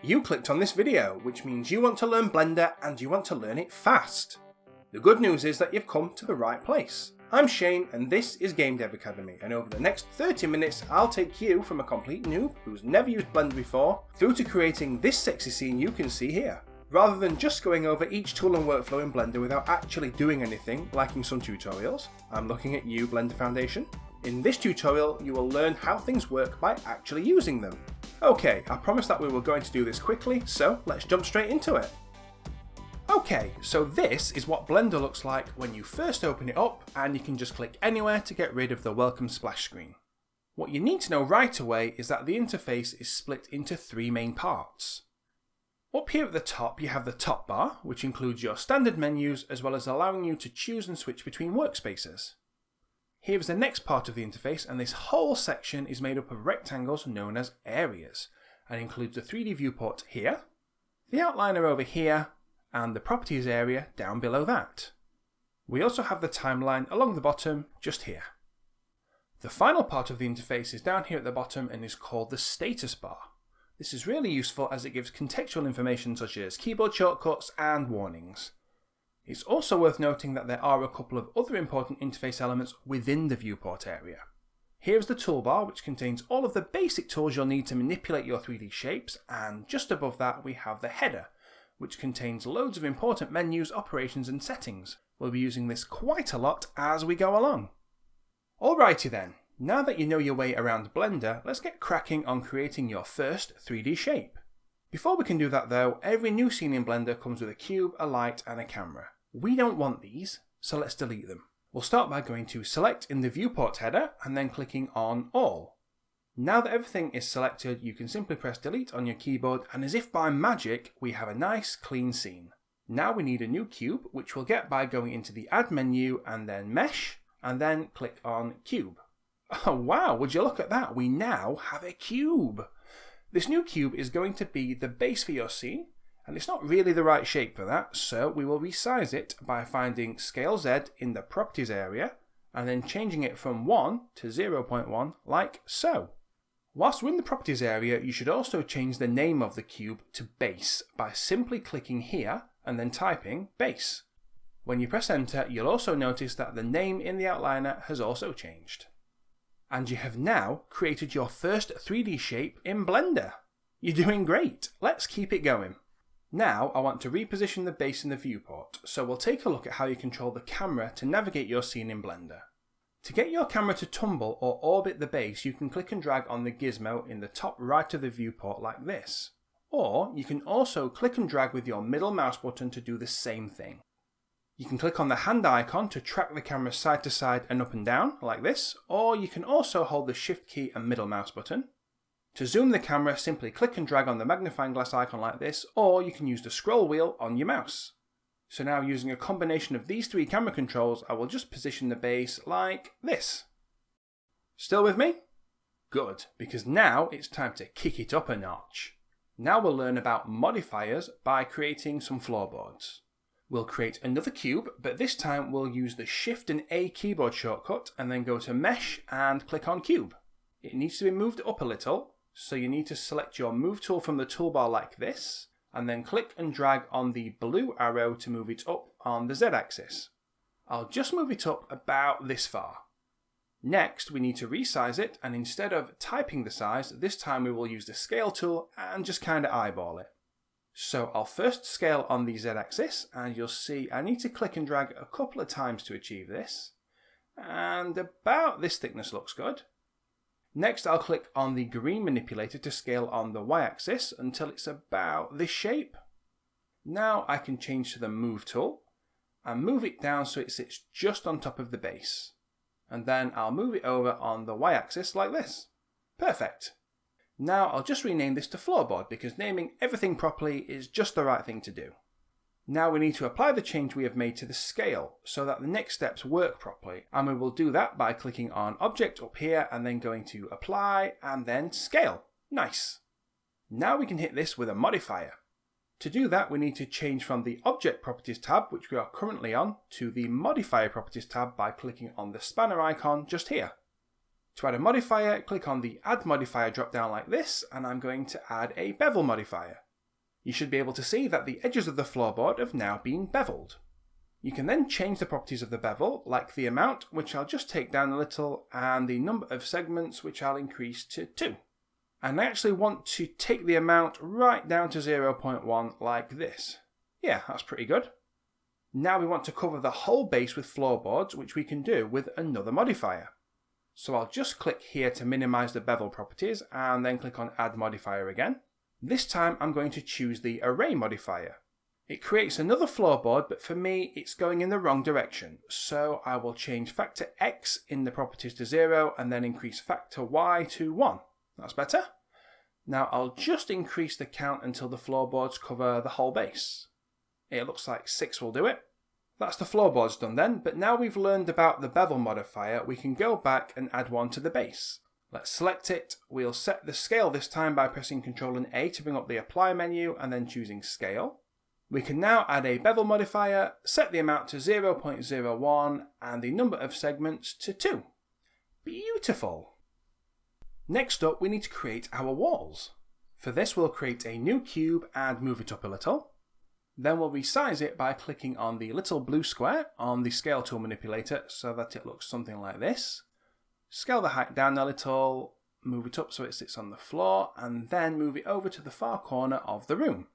You clicked on this video, which means you want to learn Blender and you want to learn it fast. The good news is that you've come to the right place. I'm Shane and this is Game Dev Academy and over the next 30 minutes I'll take you from a complete noob who's never used Blender before through to creating this sexy scene you can see here. Rather than just going over each tool and workflow in Blender without actually doing anything, like in some tutorials, I'm looking at you Blender Foundation. In this tutorial you will learn how things work by actually using them. Okay, I promised that we were going to do this quickly, so let's jump straight into it. Okay, so this is what Blender looks like when you first open it up and you can just click anywhere to get rid of the welcome splash screen. What you need to know right away is that the interface is split into three main parts. Up here at the top you have the top bar, which includes your standard menus as well as allowing you to choose and switch between workspaces. Here is the next part of the interface and this whole section is made up of rectangles known as areas and includes the 3D viewport here, the outliner over here and the properties area down below that. We also have the timeline along the bottom just here. The final part of the interface is down here at the bottom and is called the status bar. This is really useful as it gives contextual information such as keyboard shortcuts and warnings. It's also worth noting that there are a couple of other important interface elements within the viewport area. Here's the toolbar which contains all of the basic tools you'll need to manipulate your 3D shapes and just above that we have the header which contains loads of important menus, operations and settings. We'll be using this quite a lot as we go along. Alrighty then, now that you know your way around Blender, let's get cracking on creating your first 3D shape. Before we can do that though, every new scene in Blender comes with a cube, a light and a camera. We don't want these, so let's delete them. We'll start by going to Select in the Viewport header and then clicking on All. Now that everything is selected, you can simply press Delete on your keyboard and as if by magic, we have a nice clean scene. Now we need a new cube, which we'll get by going into the Add menu and then Mesh, and then click on Cube. Oh wow, would you look at that, we now have a cube! This new cube is going to be the base for your scene, and it's not really the right shape for that, so we will resize it by finding Scale Z in the Properties area, and then changing it from 1 to 0.1 like so. Whilst we're in the Properties area, you should also change the name of the cube to Base by simply clicking here and then typing Base. When you press enter, you'll also notice that the name in the outliner has also changed. And you have now created your first 3D shape in Blender. You're doing great, let's keep it going. Now I want to reposition the base in the viewport, so we'll take a look at how you control the camera to navigate your scene in Blender. To get your camera to tumble or orbit the base, you can click and drag on the gizmo in the top right of the viewport like this. Or you can also click and drag with your middle mouse button to do the same thing. You can click on the hand icon to track the camera side to side and up and down like this, or you can also hold the shift key and middle mouse button. To zoom the camera, simply click and drag on the magnifying glass icon like this, or you can use the scroll wheel on your mouse. So now using a combination of these three camera controls, I will just position the base like this. Still with me? Good, because now it's time to kick it up a notch. Now we'll learn about modifiers by creating some floorboards. We'll create another cube, but this time we'll use the Shift and A keyboard shortcut and then go to Mesh and click on Cube. It needs to be moved up a little, so you need to select your move tool from the toolbar like this, and then click and drag on the blue arrow to move it up on the Z axis. I'll just move it up about this far. Next, we need to resize it, and instead of typing the size, this time we will use the scale tool and just kind of eyeball it. So I'll first scale on the Z axis, and you'll see I need to click and drag a couple of times to achieve this. And about this thickness looks good. Next I'll click on the green manipulator to scale on the y-axis until it's about this shape. Now I can change to the move tool and move it down so it sits just on top of the base. And then I'll move it over on the y-axis like this. Perfect. Now I'll just rename this to floorboard because naming everything properly is just the right thing to do. Now we need to apply the change we have made to the scale so that the next steps work properly and we will do that by clicking on object up here and then going to apply and then scale. Nice. Now we can hit this with a modifier. To do that we need to change from the object properties tab which we are currently on to the modifier properties tab by clicking on the spanner icon just here. To add a modifier click on the add modifier drop down like this and I'm going to add a bevel modifier. You should be able to see that the edges of the floorboard have now been beveled. You can then change the properties of the bevel, like the amount, which I'll just take down a little, and the number of segments, which I'll increase to 2. And I actually want to take the amount right down to 0.1 like this. Yeah, that's pretty good. Now we want to cover the whole base with floorboards, which we can do with another modifier. So I'll just click here to minimize the bevel properties and then click on add modifier again. This time I'm going to choose the array modifier. It creates another floorboard, but for me it's going in the wrong direction. So I will change factor x in the properties to 0 and then increase factor y to 1. That's better. Now I'll just increase the count until the floorboards cover the whole base. It looks like 6 will do it. That's the floorboards done then, but now we've learned about the bevel modifier, we can go back and add one to the base. Let's select it. We'll set the scale this time by pressing Ctrl and A to bring up the apply menu and then choosing scale. We can now add a bevel modifier, set the amount to 0.01 and the number of segments to 2. Beautiful! Next up we need to create our walls. For this we'll create a new cube and move it up a little. Then we'll resize it by clicking on the little blue square on the scale tool manipulator so that it looks something like this. Scale the height down a little, move it up so it sits on the floor, and then move it over to the far corner of the room.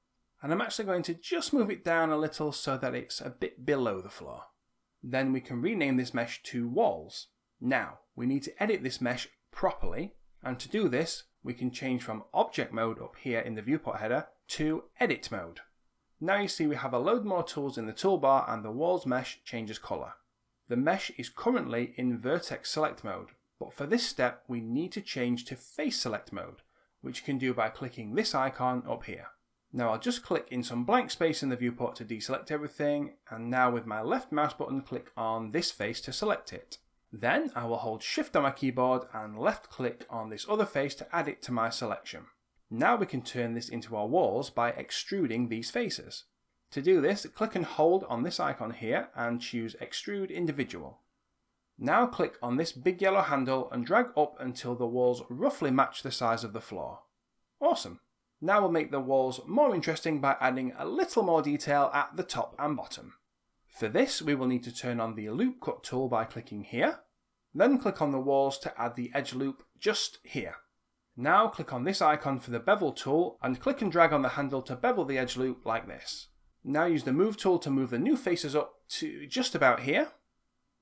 And I'm actually going to just move it down a little so that it's a bit below the floor. Then we can rename this mesh to walls. Now, we need to edit this mesh properly, and to do this, we can change from object mode up here in the viewport header to edit mode. Now you see we have a load more tools in the toolbar and the walls mesh changes colour. The mesh is currently in vertex select mode, but for this step we need to change to face select mode, which you can do by clicking this icon up here. Now I'll just click in some blank space in the viewport to deselect everything, and now with my left mouse button click on this face to select it. Then I will hold shift on my keyboard and left click on this other face to add it to my selection. Now we can turn this into our walls by extruding these faces. To do this, click and hold on this icon here and choose Extrude Individual. Now click on this big yellow handle and drag up until the walls roughly match the size of the floor. Awesome. Now we'll make the walls more interesting by adding a little more detail at the top and bottom. For this, we will need to turn on the loop cut tool by clicking here, then click on the walls to add the edge loop just here. Now click on this icon for the bevel tool and click and drag on the handle to bevel the edge loop like this. Now use the move tool to move the new faces up to just about here.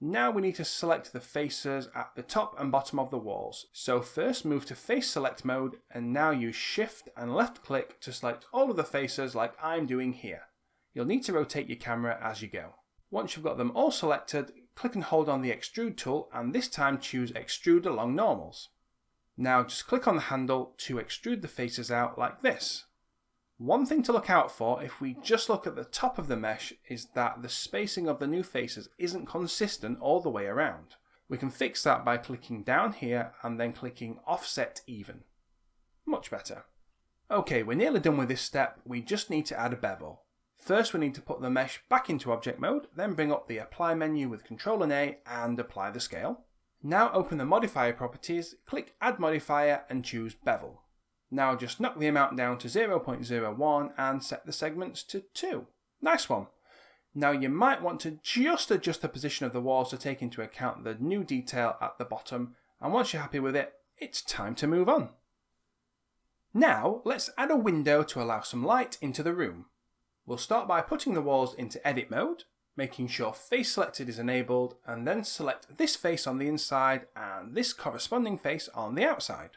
Now we need to select the faces at the top and bottom of the walls. So first move to face select mode and now use shift and left click to select all of the faces like I'm doing here. You'll need to rotate your camera as you go. Once you've got them all selected, click and hold on the extrude tool and this time choose extrude along normals. Now just click on the handle to extrude the faces out like this. One thing to look out for if we just look at the top of the mesh is that the spacing of the new faces isn't consistent all the way around. We can fix that by clicking down here and then clicking offset even. Much better. Okay, we're nearly done with this step, we just need to add a bevel. First we need to put the mesh back into object mode, then bring up the apply menu with Ctrl and A and apply the scale. Now open the modifier properties, click add modifier and choose bevel. Now just knock the amount down to 0.01 and set the segments to 2. Nice one. Now you might want to just adjust the position of the walls to take into account the new detail at the bottom and once you're happy with it, it's time to move on. Now let's add a window to allow some light into the room. We'll start by putting the walls into edit mode making sure face selected is enabled and then select this face on the inside and this corresponding face on the outside.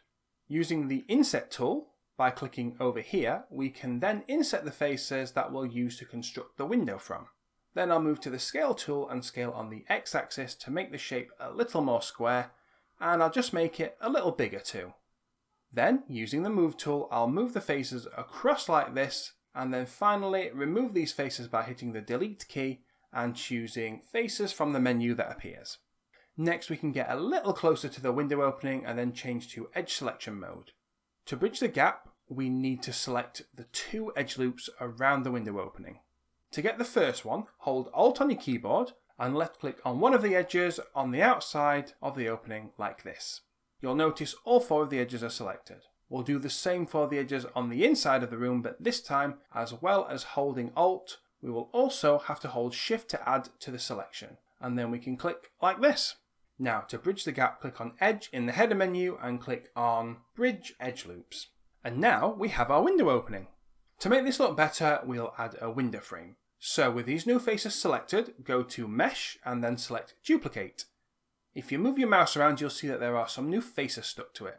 Using the inset tool, by clicking over here, we can then inset the faces that we'll use to construct the window from. Then I'll move to the scale tool and scale on the x-axis to make the shape a little more square and I'll just make it a little bigger too. Then, using the move tool, I'll move the faces across like this and then finally remove these faces by hitting the delete key and choosing faces from the menu that appears. Next we can get a little closer to the window opening and then change to edge selection mode. To bridge the gap, we need to select the two edge loops around the window opening. To get the first one, hold Alt on your keyboard and left click on one of the edges on the outside of the opening like this. You'll notice all four of the edges are selected. We'll do the same for the edges on the inside of the room, but this time, as well as holding Alt, we will also have to hold Shift to add to the selection. And then we can click like this. Now, to bridge the gap, click on Edge in the header menu and click on Bridge Edge Loops. And now we have our window opening. To make this look better, we'll add a window frame. So with these new faces selected, go to Mesh and then select Duplicate. If you move your mouse around, you'll see that there are some new faces stuck to it.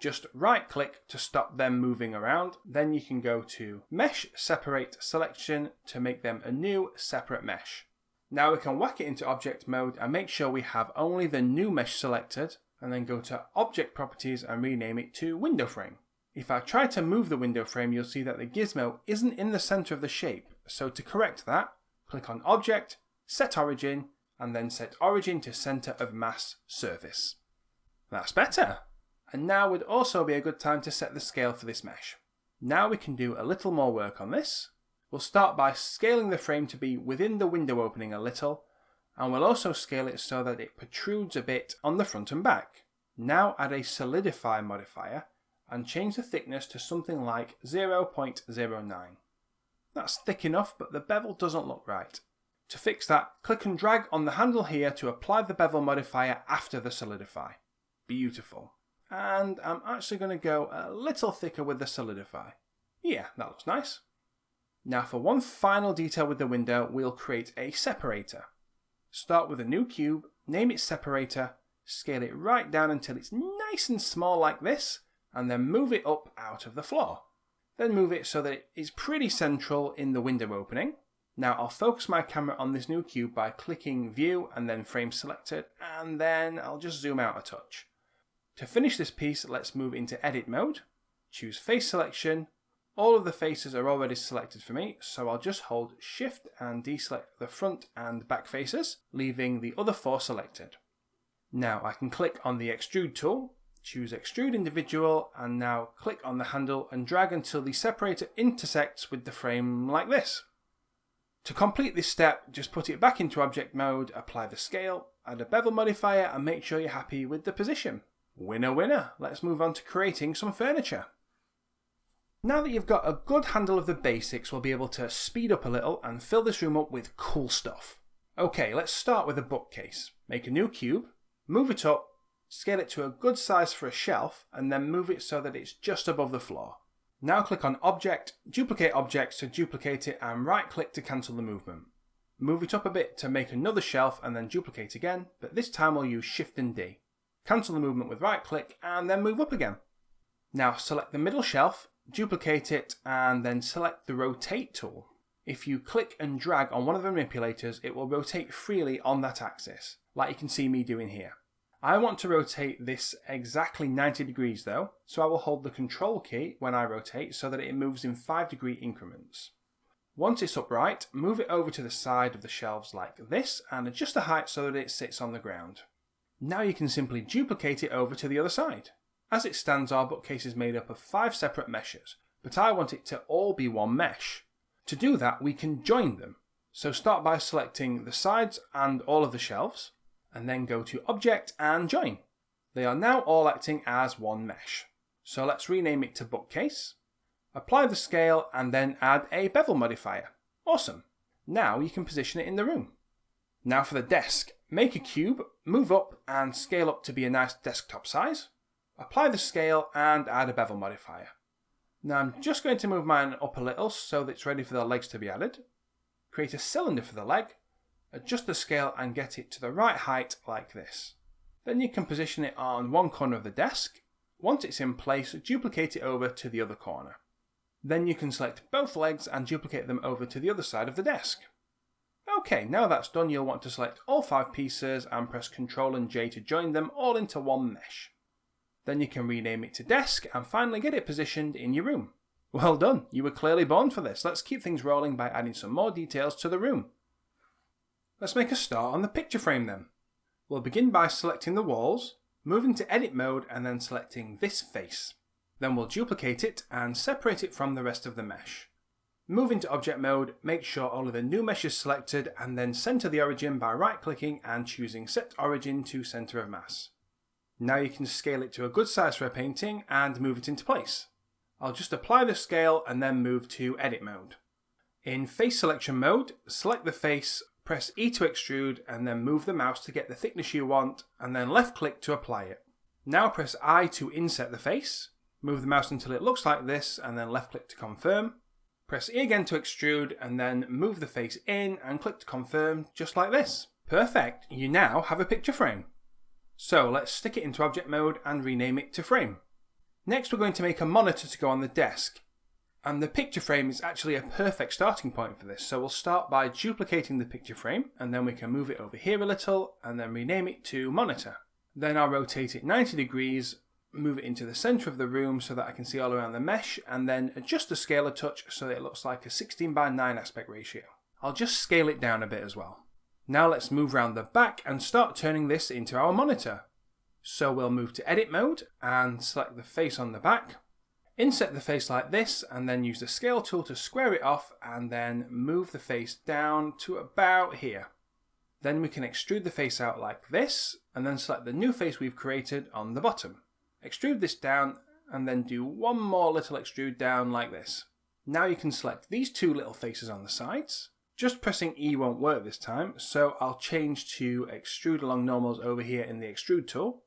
Just right click to stop them moving around. Then you can go to Mesh Separate Selection to make them a new separate mesh. Now we can whack it into object mode and make sure we have only the new mesh selected and then go to Object Properties and rename it to Window Frame. If I try to move the window frame, you'll see that the gizmo isn't in the center of the shape. So to correct that, click on Object, Set Origin, and then set Origin to Center of Mass Surface. That's better. And now would also be a good time to set the scale for this mesh. Now we can do a little more work on this. We'll start by scaling the frame to be within the window opening a little, and we'll also scale it so that it protrudes a bit on the front and back. Now add a solidify modifier and change the thickness to something like 0.09. That's thick enough, but the bevel doesn't look right. To fix that, click and drag on the handle here to apply the bevel modifier after the solidify. Beautiful. And I'm actually going to go a little thicker with the solidify. Yeah, that looks nice. Now for one final detail with the window, we'll create a separator. Start with a new cube, name it separator, scale it right down until it's nice and small like this, and then move it up out of the floor. Then move it so that it is pretty central in the window opening. Now I'll focus my camera on this new cube by clicking view and then frame selected and then I'll just zoom out a touch. To finish this piece let's move into edit mode, choose face selection, all of the faces are already selected for me so I'll just hold shift and deselect the front and back faces leaving the other four selected. Now I can click on the extrude tool choose extrude individual and now click on the handle and drag until the separator intersects with the frame like this. To complete this step, just put it back into object mode, apply the scale, add a bevel modifier and make sure you're happy with the position. Winner winner, let's move on to creating some furniture. Now that you've got a good handle of the basics, we'll be able to speed up a little and fill this room up with cool stuff. Okay, let's start with a bookcase. Make a new cube, move it up scale it to a good size for a shelf, and then move it so that it's just above the floor. Now click on Object, Duplicate Objects to duplicate it and right click to cancel the movement. Move it up a bit to make another shelf and then duplicate again, but this time we'll use Shift and D. Cancel the movement with right click and then move up again. Now select the middle shelf, duplicate it and then select the Rotate tool. If you click and drag on one of the manipulators, it will rotate freely on that axis, like you can see me doing here. I want to rotate this exactly 90 degrees though, so I will hold the control key when I rotate so that it moves in 5 degree increments. Once it's upright, move it over to the side of the shelves like this and adjust the height so that it sits on the ground. Now you can simply duplicate it over to the other side. As it stands our bookcase is made up of 5 separate meshes, but I want it to all be one mesh. To do that we can join them. So start by selecting the sides and all of the shelves, and then go to Object and Join. They are now all acting as one mesh. So let's rename it to Bookcase, apply the scale and then add a bevel modifier. Awesome. Now you can position it in the room. Now for the desk, make a cube, move up and scale up to be a nice desktop size. Apply the scale and add a bevel modifier. Now I'm just going to move mine up a little so that it's ready for the legs to be added. Create a cylinder for the leg adjust the scale and get it to the right height like this. Then you can position it on one corner of the desk. Once it's in place, duplicate it over to the other corner. Then you can select both legs and duplicate them over to the other side of the desk. Okay, now that's done, you'll want to select all five pieces and press Ctrl and J to join them all into one mesh. Then you can rename it to desk and finally get it positioned in your room. Well done, you were clearly born for this. Let's keep things rolling by adding some more details to the room. Let's make a start on the picture frame then. We'll begin by selecting the walls, moving to edit mode and then selecting this face. Then we'll duplicate it and separate it from the rest of the mesh. Move into object mode, make sure all of the new mesh is selected and then center the origin by right clicking and choosing set origin to center of mass. Now you can scale it to a good size for a painting and move it into place. I'll just apply the scale and then move to edit mode. In face selection mode, select the face, press E to extrude and then move the mouse to get the thickness you want and then left click to apply it. Now press I to inset the face, move the mouse until it looks like this and then left click to confirm. Press E again to extrude and then move the face in and click to confirm just like this. Perfect, you now have a picture frame. So let's stick it into object mode and rename it to frame. Next we're going to make a monitor to go on the desk. And the picture frame is actually a perfect starting point for this. So we'll start by duplicating the picture frame and then we can move it over here a little and then rename it to monitor. Then I'll rotate it 90 degrees, move it into the center of the room so that I can see all around the mesh and then adjust the scale a touch so that it looks like a 16 by 9 aspect ratio. I'll just scale it down a bit as well. Now let's move around the back and start turning this into our monitor. So we'll move to edit mode and select the face on the back. Inset the face like this and then use the scale tool to square it off and then move the face down to about here. Then we can extrude the face out like this and then select the new face we've created on the bottom. Extrude this down and then do one more little extrude down like this. Now you can select these two little faces on the sides just pressing E won't work this time, so I'll change to extrude along normals over here in the extrude tool,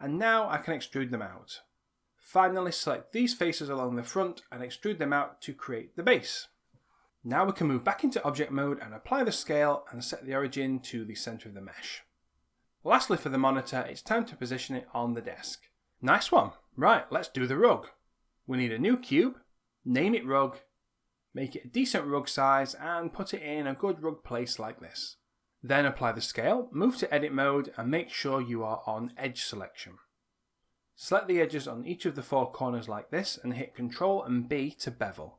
and now I can extrude them out. Finally select these faces along the front and extrude them out to create the base. Now we can move back into object mode and apply the scale and set the origin to the centre of the mesh. Lastly for the monitor, it's time to position it on the desk. Nice one! Right, let's do the rug. We need a new cube, name it rug, Make it a decent rug size and put it in a good rug place like this. Then apply the scale, move to edit mode and make sure you are on edge selection. Select the edges on each of the four corners like this and hit Ctrl and B to bevel.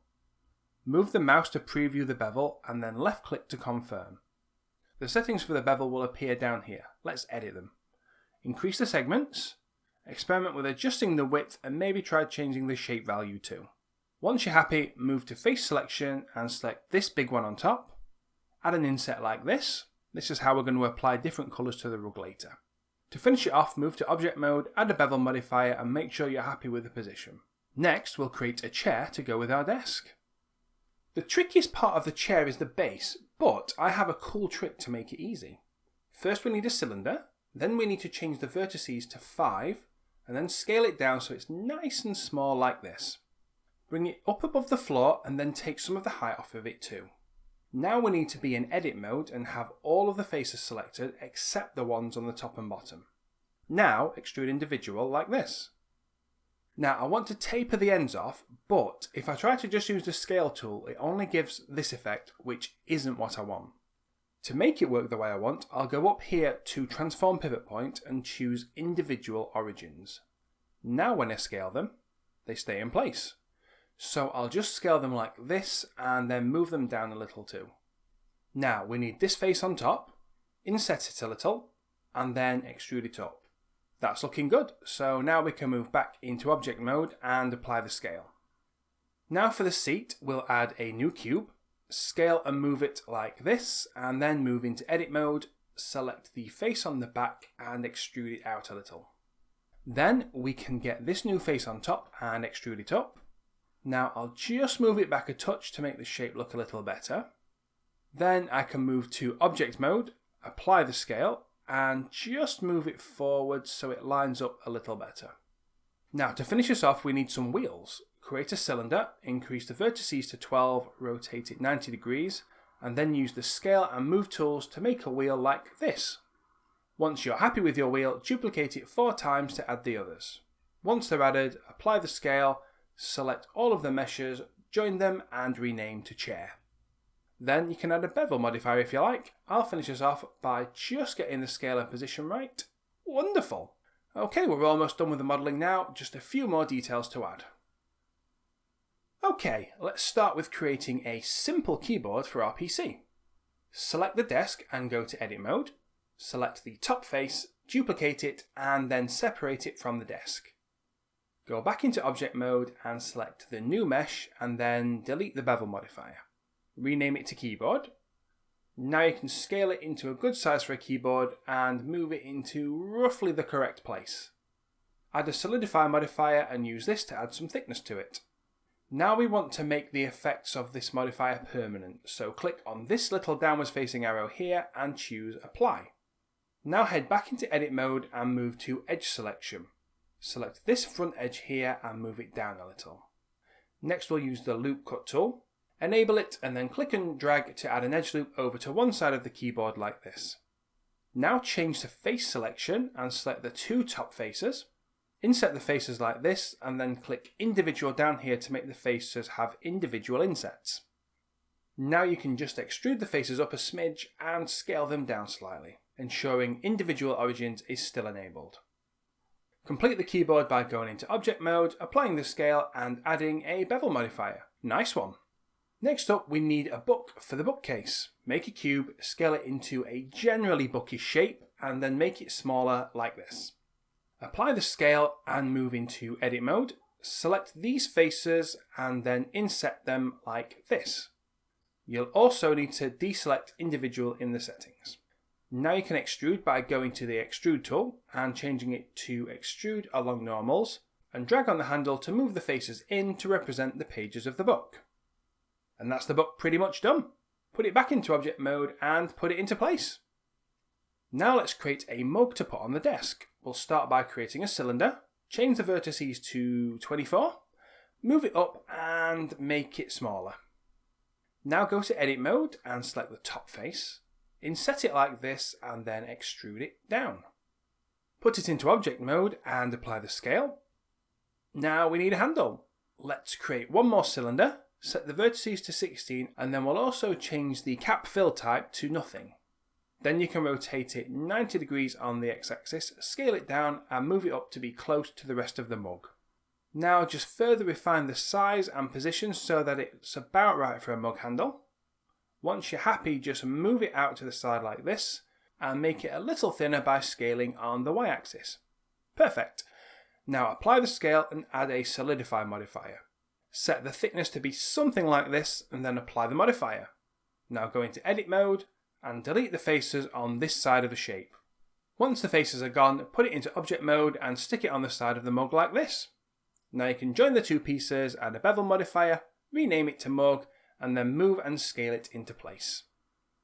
Move the mouse to preview the bevel and then left click to confirm. The settings for the bevel will appear down here. Let's edit them. Increase the segments, experiment with adjusting the width and maybe try changing the shape value too. Once you're happy, move to face selection and select this big one on top. Add an inset like this. This is how we're going to apply different colours to the rug later. To finish it off, move to object mode, add a bevel modifier and make sure you're happy with the position. Next, we'll create a chair to go with our desk. The trickiest part of the chair is the base, but I have a cool trick to make it easy. First we need a cylinder, then we need to change the vertices to 5, and then scale it down so it's nice and small like this. Bring it up above the floor and then take some of the height off of it too. Now we need to be in edit mode and have all of the faces selected except the ones on the top and bottom. Now extrude individual like this. Now I want to taper the ends off, but if I try to just use the scale tool, it only gives this effect, which isn't what I want. To make it work the way I want, I'll go up here to transform pivot point and choose individual origins. Now when I scale them, they stay in place. So I'll just scale them like this and then move them down a little too. Now we need this face on top, inset it a little, and then extrude it up. That's looking good, so now we can move back into object mode and apply the scale. Now for the seat, we'll add a new cube, scale and move it like this, and then move into edit mode, select the face on the back and extrude it out a little. Then we can get this new face on top and extrude it up. Now I'll just move it back a touch to make the shape look a little better. Then I can move to object mode, apply the scale, and just move it forward so it lines up a little better. Now to finish this off we need some wheels. Create a cylinder, increase the vertices to 12, rotate it 90 degrees, and then use the scale and move tools to make a wheel like this. Once you're happy with your wheel, duplicate it four times to add the others. Once they're added, apply the scale select all of the meshes, join them and rename to chair. Then you can add a bevel modifier if you like. I'll finish this off by just getting the scale and position right. Wonderful! Okay, we're almost done with the modelling now, just a few more details to add. Okay, let's start with creating a simple keyboard for our PC. Select the desk and go to edit mode. Select the top face, duplicate it and then separate it from the desk. Go back into object mode and select the new mesh and then delete the bevel modifier. Rename it to keyboard. Now you can scale it into a good size for a keyboard and move it into roughly the correct place. Add a solidify modifier and use this to add some thickness to it. Now we want to make the effects of this modifier permanent, so click on this little downwards facing arrow here and choose apply. Now head back into edit mode and move to edge selection. Select this front edge here and move it down a little. Next we'll use the loop cut tool, enable it and then click and drag to add an edge loop over to one side of the keyboard like this. Now change to face selection and select the two top faces. Inset the faces like this and then click individual down here to make the faces have individual insets. Now you can just extrude the faces up a smidge and scale them down slightly, ensuring individual origins is still enabled. Complete the keyboard by going into object mode, applying the scale and adding a bevel modifier. Nice one. Next up we need a book for the bookcase. Make a cube, scale it into a generally bookish shape and then make it smaller like this. Apply the scale and move into edit mode. Select these faces and then inset them like this. You'll also need to deselect individual in the settings. Now you can extrude by going to the extrude tool and changing it to extrude along normals and drag on the handle to move the faces in to represent the pages of the book. And that's the book pretty much done. Put it back into object mode and put it into place. Now let's create a mug to put on the desk. We'll start by creating a cylinder, change the vertices to 24, move it up and make it smaller. Now go to edit mode and select the top face Inset it like this and then extrude it down. Put it into object mode and apply the scale. Now we need a handle. Let's create one more cylinder, set the vertices to 16 and then we'll also change the cap fill type to nothing. Then you can rotate it 90 degrees on the x-axis, scale it down and move it up to be close to the rest of the mug. Now just further refine the size and position so that it's about right for a mug handle. Once you're happy, just move it out to the side like this and make it a little thinner by scaling on the y-axis. Perfect. Now apply the scale and add a solidify modifier. Set the thickness to be something like this and then apply the modifier. Now go into edit mode and delete the faces on this side of the shape. Once the faces are gone, put it into object mode and stick it on the side of the mug like this. Now you can join the two pieces, add a bevel modifier, rename it to mug and then move and scale it into place.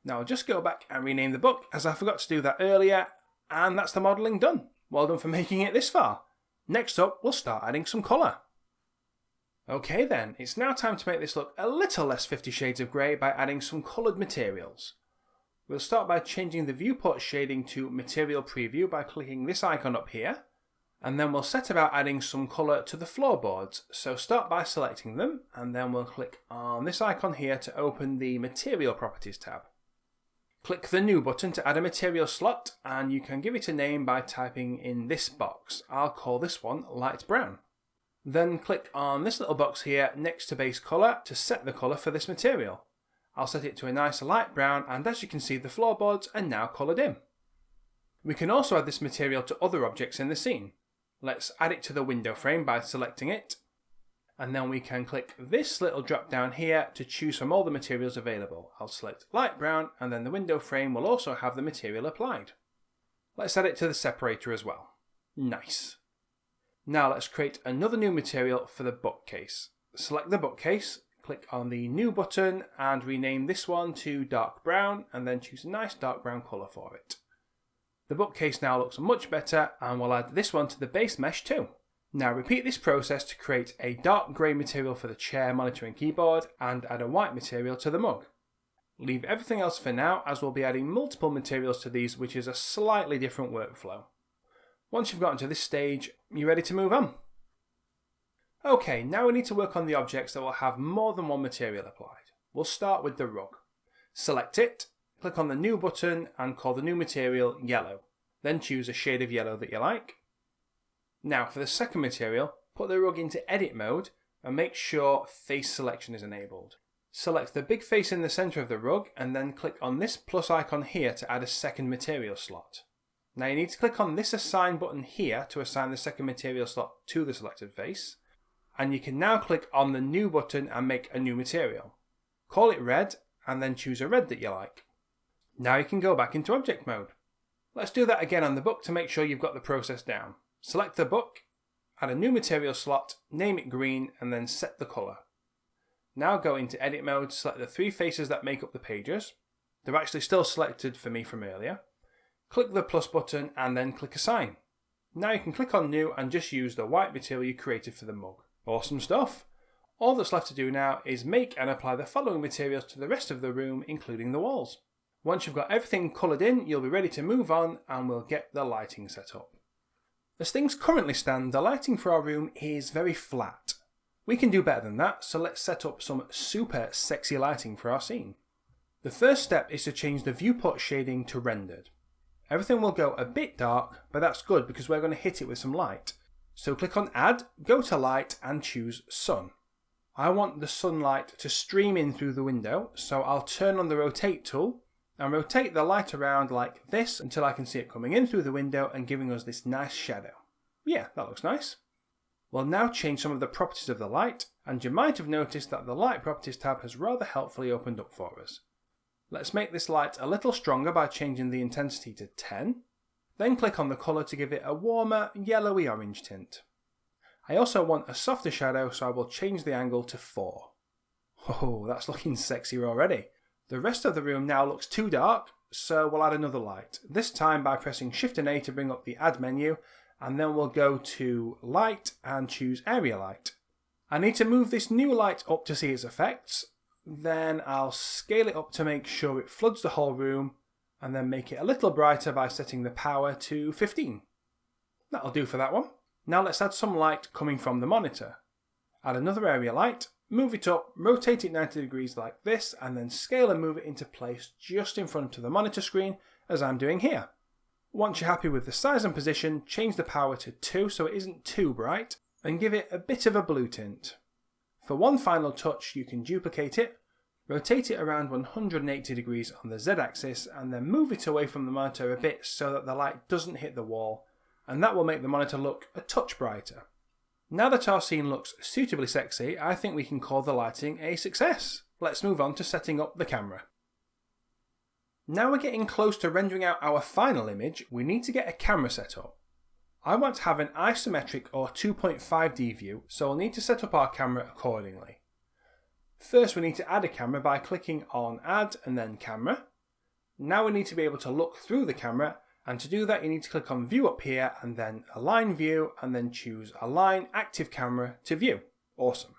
Now I'll just go back and rename the book as I forgot to do that earlier and that's the modelling done. Well done for making it this far. Next up we'll start adding some colour. Okay then, it's now time to make this look a little less Fifty Shades of Grey by adding some coloured materials. We'll start by changing the viewport shading to Material Preview by clicking this icon up here and then we'll set about adding some colour to the floorboards. So start by selecting them and then we'll click on this icon here to open the Material Properties tab. Click the New button to add a material slot and you can give it a name by typing in this box. I'll call this one Light Brown. Then click on this little box here next to base colour to set the colour for this material. I'll set it to a nice light brown and as you can see the floorboards are now coloured in. We can also add this material to other objects in the scene. Let's add it to the window frame by selecting it. And then we can click this little drop down here to choose from all the materials available. I'll select light brown and then the window frame will also have the material applied. Let's add it to the separator as well. Nice. Now let's create another new material for the bookcase. Select the bookcase, click on the new button and rename this one to dark brown and then choose a nice dark brown colour for it. The bookcase now looks much better and we'll add this one to the base mesh too. Now repeat this process to create a dark grey material for the chair, monitor and keyboard and add a white material to the mug. Leave everything else for now as we'll be adding multiple materials to these which is a slightly different workflow. Once you've gotten to this stage, you're ready to move on. Okay, now we need to work on the objects that will have more than one material applied. We'll start with the rug. Select it click on the new button and call the new material yellow. Then choose a shade of yellow that you like. Now for the second material, put the rug into edit mode and make sure face selection is enabled. Select the big face in the centre of the rug and then click on this plus icon here to add a second material slot. Now you need to click on this assign button here to assign the second material slot to the selected face. And you can now click on the new button and make a new material. Call it red and then choose a red that you like. Now you can go back into object mode. Let's do that again on the book to make sure you've got the process down. Select the book, Add a new material slot, name it green, and then set the colour. Now go into edit mode, select the three faces that make up the pages. They're actually still selected for me from earlier. Click the plus button and then click assign. Now you can click on new and just use the white material you created for the mug. Awesome stuff! All that's left to do now is make and apply the following materials to the rest of the room, including the walls. Once you've got everything coloured in, you'll be ready to move on and we'll get the lighting set up. As things currently stand, the lighting for our room is very flat. We can do better than that, so let's set up some super sexy lighting for our scene. The first step is to change the viewport shading to rendered. Everything will go a bit dark, but that's good because we're going to hit it with some light. So click on add, go to light and choose sun. I want the sunlight to stream in through the window, so I'll turn on the rotate tool and rotate the light around like this until I can see it coming in through the window and giving us this nice shadow. Yeah, that looks nice. We'll now change some of the properties of the light, and you might have noticed that the Light Properties tab has rather helpfully opened up for us. Let's make this light a little stronger by changing the intensity to 10, then click on the colour to give it a warmer yellowy orange tint. I also want a softer shadow so I will change the angle to 4. Oh, that's looking sexier already. The rest of the room now looks too dark, so we'll add another light, this time by pressing Shift and A to bring up the Add menu, and then we'll go to Light and choose Area Light. I need to move this new light up to see its effects, then I'll scale it up to make sure it floods the whole room, and then make it a little brighter by setting the power to 15. That'll do for that one. Now let's add some light coming from the monitor. Add another area light, move it up, rotate it 90 degrees like this, and then scale and move it into place just in front of the monitor screen, as I'm doing here. Once you're happy with the size and position, change the power to 2 so it isn't too bright, and give it a bit of a blue tint. For one final touch, you can duplicate it, rotate it around 180 degrees on the Z axis, and then move it away from the monitor a bit so that the light doesn't hit the wall, and that will make the monitor look a touch brighter. Now that our scene looks suitably sexy, I think we can call the lighting a success. Let's move on to setting up the camera. Now we're getting close to rendering out our final image, we need to get a camera set up. I want to have an isometric or 2.5D view, so we'll need to set up our camera accordingly. First we need to add a camera by clicking on add and then camera. Now we need to be able to look through the camera and to do that, you need to click on view up here and then align view and then choose align active camera to view. Awesome.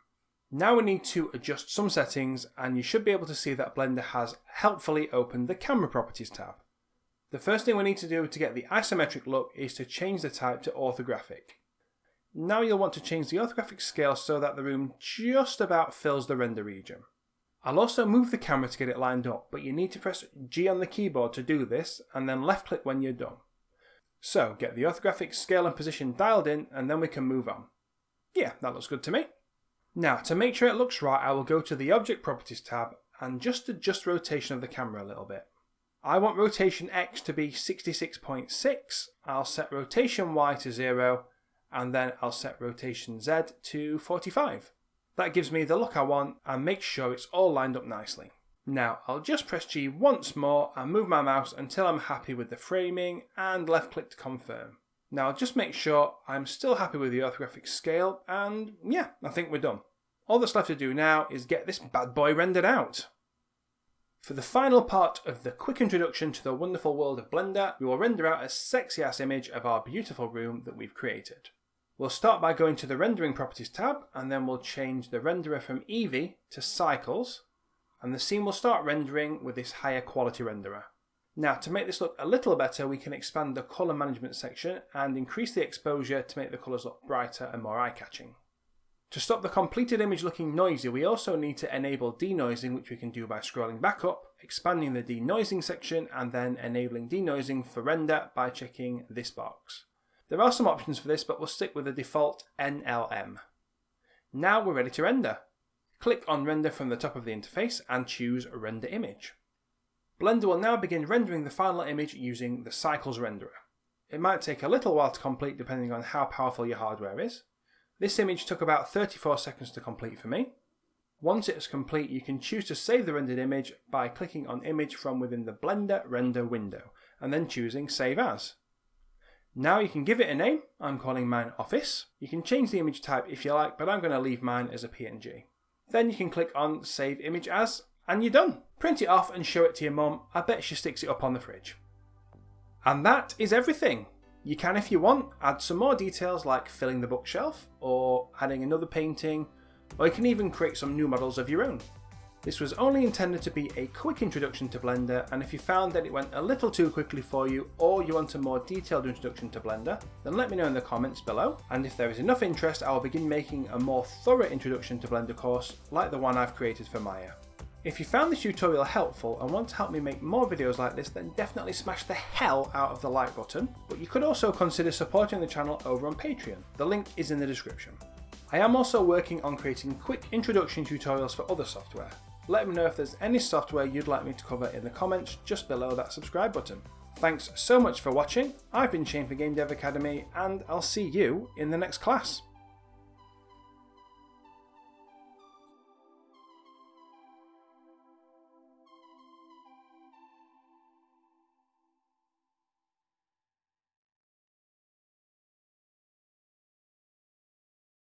Now we need to adjust some settings and you should be able to see that Blender has helpfully opened the camera properties tab. The first thing we need to do to get the isometric look is to change the type to orthographic. Now you'll want to change the orthographic scale so that the room just about fills the render region. I'll also move the camera to get it lined up, but you need to press G on the keyboard to do this, and then left click when you're done. So, get the orthographic scale and position dialed in, and then we can move on. Yeah, that looks good to me. Now, to make sure it looks right, I will go to the Object Properties tab and just adjust rotation of the camera a little bit. I want rotation X to be 66.6, I'll set rotation Y to 0, and then I'll set rotation Z to 45. That gives me the look I want and makes sure it's all lined up nicely. Now I'll just press G once more and move my mouse until I'm happy with the framing and left click to confirm. Now I'll just make sure I'm still happy with the orthographic scale and yeah, I think we're done. All that's left to do now is get this bad boy rendered out. For the final part of the quick introduction to the wonderful world of Blender, we will render out a sexy ass image of our beautiful room that we've created. We'll start by going to the Rendering Properties tab, and then we'll change the renderer from Eevee to Cycles, and the scene will start rendering with this higher quality renderer. Now, to make this look a little better, we can expand the colour management section and increase the exposure to make the colours look brighter and more eye-catching. To stop the completed image looking noisy, we also need to enable denoising, which we can do by scrolling back up, expanding the denoising section, and then enabling denoising for render by checking this box. There are some options for this, but we'll stick with the default NLM. Now we're ready to render. Click on Render from the top of the interface and choose Render Image. Blender will now begin rendering the final image using the Cycles renderer. It might take a little while to complete depending on how powerful your hardware is. This image took about 34 seconds to complete for me. Once it is complete, you can choose to save the rendered image by clicking on Image from within the Blender Render window, and then choosing Save As. Now you can give it a name, I'm calling mine Office. You can change the image type if you like, but I'm going to leave mine as a PNG. Then you can click on Save Image As, and you're done. Print it off and show it to your mum, I bet she sticks it up on the fridge. And that is everything. You can, if you want, add some more details like filling the bookshelf, or adding another painting, or you can even create some new models of your own. This was only intended to be a quick introduction to Blender and if you found that it went a little too quickly for you or you want a more detailed introduction to Blender, then let me know in the comments below and if there is enough interest I will begin making a more thorough introduction to Blender course like the one I've created for Maya. If you found this tutorial helpful and want to help me make more videos like this then definitely smash the hell out of the like button, but you could also consider supporting the channel over on Patreon, the link is in the description. I am also working on creating quick introduction tutorials for other software, let me know if there's any software you'd like me to cover in the comments just below that subscribe button. Thanks so much for watching, I've been Shane for Game Dev Academy and I'll see you in the next class.